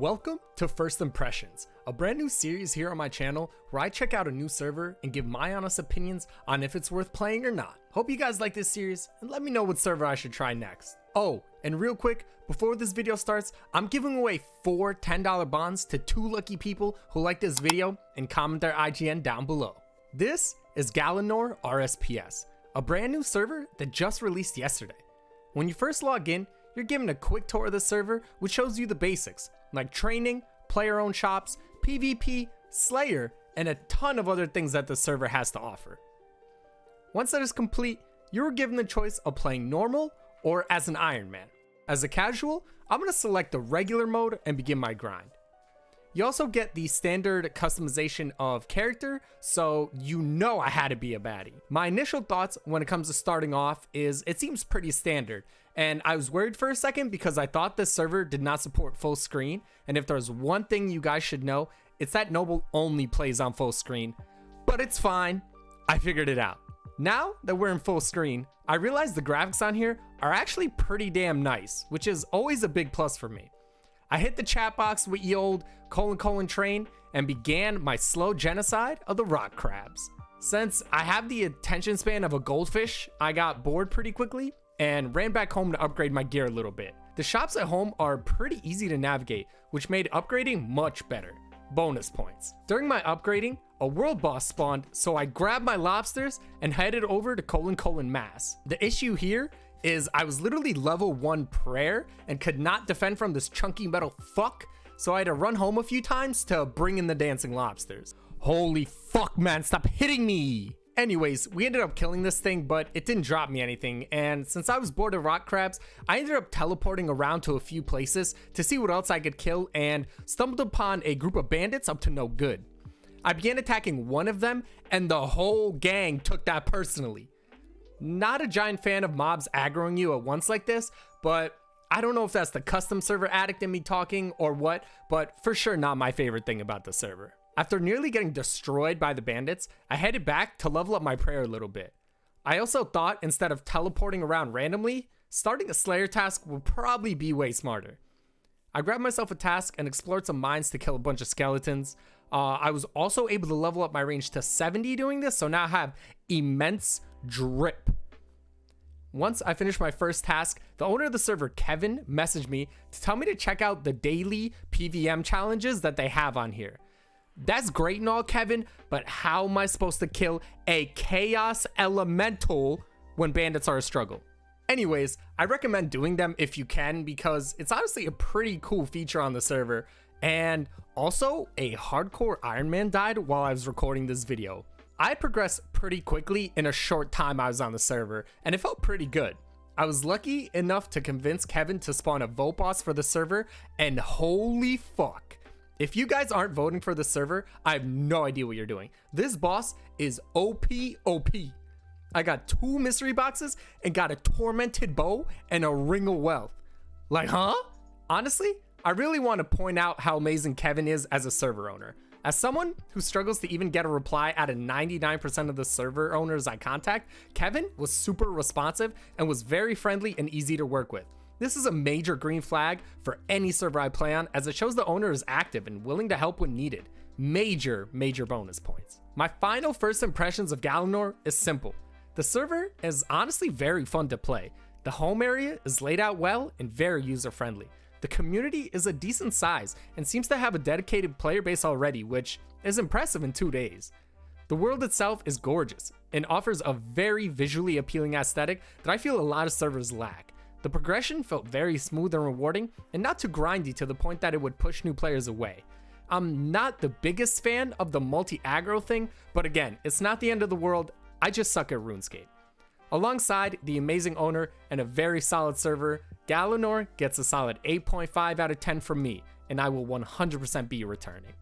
Welcome to First Impressions, a brand new series here on my channel where I check out a new server and give my honest opinions on if it's worth playing or not. Hope you guys like this series and let me know what server I should try next. Oh, and real quick, before this video starts, I'm giving away four $10 bonds to two lucky people who like this video and comment their IGN down below. This is Galanor RSPS, a brand new server that just released yesterday. When you first log in, you're given a quick tour of the server which shows you the basics, like training, player owned shops, PvP, Slayer, and a ton of other things that the server has to offer. Once that is complete, you are given the choice of playing normal or as an Iron Man. As a casual, I'm going to select the regular mode and begin my grind. You also get the standard customization of character, so you know I had to be a baddie. My initial thoughts when it comes to starting off is it seems pretty standard, and I was worried for a second because I thought this server did not support full screen, and if there's one thing you guys should know, it's that Noble only plays on full screen. But it's fine, I figured it out. Now that we're in full screen, I realize the graphics on here are actually pretty damn nice, which is always a big plus for me. I hit the chat box with the old colon colon train and began my slow genocide of the rock crabs. Since I have the attention span of a goldfish, I got bored pretty quickly and ran back home to upgrade my gear a little bit. The shops at home are pretty easy to navigate, which made upgrading much better. Bonus points. During my upgrading, a world boss spawned, so I grabbed my lobsters and headed over to colon colon mass. The issue here is I was literally level 1 prayer and could not defend from this chunky metal fuck, so I had to run home a few times to bring in the dancing lobsters. Holy fuck man, stop hitting me! Anyways, we ended up killing this thing, but it didn't drop me anything, and since I was bored of rock crabs, I ended up teleporting around to a few places to see what else I could kill and stumbled upon a group of bandits up to no good. I began attacking one of them, and the whole gang took that personally. Not a giant fan of mobs aggroing you at once like this, but I don't know if that's the custom server addict in me talking or what, but for sure not my favorite thing about the server. After nearly getting destroyed by the bandits, I headed back to level up my prayer a little bit. I also thought instead of teleporting around randomly, starting a Slayer task would probably be way smarter. I grabbed myself a task and explored some mines to kill a bunch of skeletons. Uh, I was also able to level up my range to 70 doing this, so now I have immense drip. Once I finished my first task, the owner of the server, Kevin, messaged me to tell me to check out the daily PVM challenges that they have on here. That's great and all, Kevin, but how am I supposed to kill a Chaos Elemental when bandits are a struggle? Anyways, I recommend doing them if you can because it's honestly a pretty cool feature on the server. And also, a hardcore Iron Man died while I was recording this video. I progressed pretty quickly in a short time I was on the server, and it felt pretty good. I was lucky enough to convince Kevin to spawn a vote boss for the server, and holy fuck. If you guys aren't voting for the server, I have no idea what you're doing. This boss is OP OP. I got two mystery boxes and got a tormented bow and a ring of wealth. Like, huh? Honestly, I really want to point out how amazing Kevin is as a server owner. As someone who struggles to even get a reply out of 99% of the server owners I contact, Kevin was super responsive and was very friendly and easy to work with. This is a major green flag for any server I play on as it shows the owner is active and willing to help when needed. Major, major bonus points. My final first impressions of Galanor is simple. The server is honestly very fun to play. The home area is laid out well and very user friendly. The community is a decent size and seems to have a dedicated player base already, which is impressive in two days. The world itself is gorgeous and offers a very visually appealing aesthetic that I feel a lot of servers lack. The progression felt very smooth and rewarding and not too grindy to the point that it would push new players away. I'm not the biggest fan of the multi-aggro thing, but again, it's not the end of the world, I just suck at RuneScape. Alongside the amazing owner and a very solid server, Galanor gets a solid 8.5 out of 10 from me, and I will 100% be returning.